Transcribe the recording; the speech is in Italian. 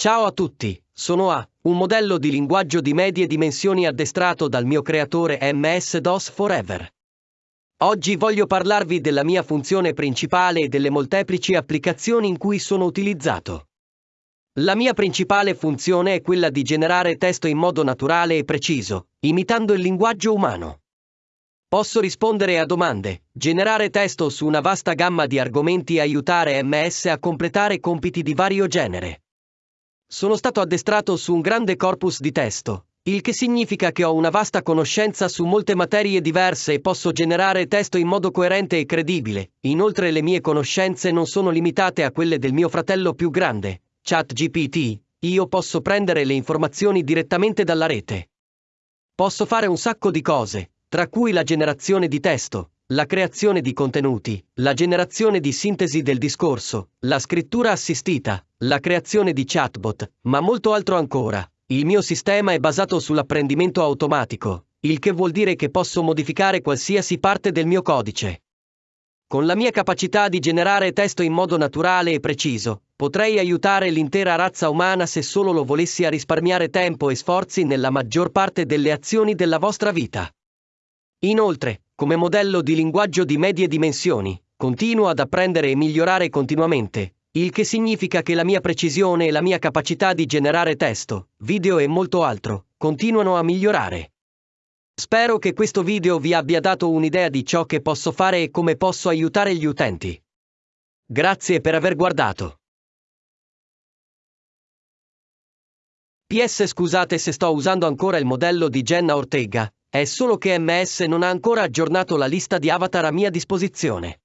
Ciao a tutti, sono A, un modello di linguaggio di medie dimensioni addestrato dal mio creatore MS-DOS Forever. Oggi voglio parlarvi della mia funzione principale e delle molteplici applicazioni in cui sono utilizzato. La mia principale funzione è quella di generare testo in modo naturale e preciso, imitando il linguaggio umano. Posso rispondere a domande, generare testo su una vasta gamma di argomenti e aiutare MS a completare compiti di vario genere. Sono stato addestrato su un grande corpus di testo, il che significa che ho una vasta conoscenza su molte materie diverse e posso generare testo in modo coerente e credibile. Inoltre le mie conoscenze non sono limitate a quelle del mio fratello più grande, ChatGPT. Io posso prendere le informazioni direttamente dalla rete. Posso fare un sacco di cose, tra cui la generazione di testo, la creazione di contenuti, la generazione di sintesi del discorso, la scrittura assistita, la creazione di chatbot, ma molto altro ancora. Il mio sistema è basato sull'apprendimento automatico, il che vuol dire che posso modificare qualsiasi parte del mio codice. Con la mia capacità di generare testo in modo naturale e preciso, potrei aiutare l'intera razza umana se solo lo volessi a risparmiare tempo e sforzi nella maggior parte delle azioni della vostra vita. Inoltre, come modello di linguaggio di medie dimensioni, continuo ad apprendere e migliorare continuamente, il che significa che la mia precisione e la mia capacità di generare testo, video e molto altro, continuano a migliorare. Spero che questo video vi abbia dato un'idea di ciò che posso fare e come posso aiutare gli utenti. Grazie per aver guardato. PS scusate se sto usando ancora il modello di Jenna Ortega, è solo che MS non ha ancora aggiornato la lista di avatar a mia disposizione.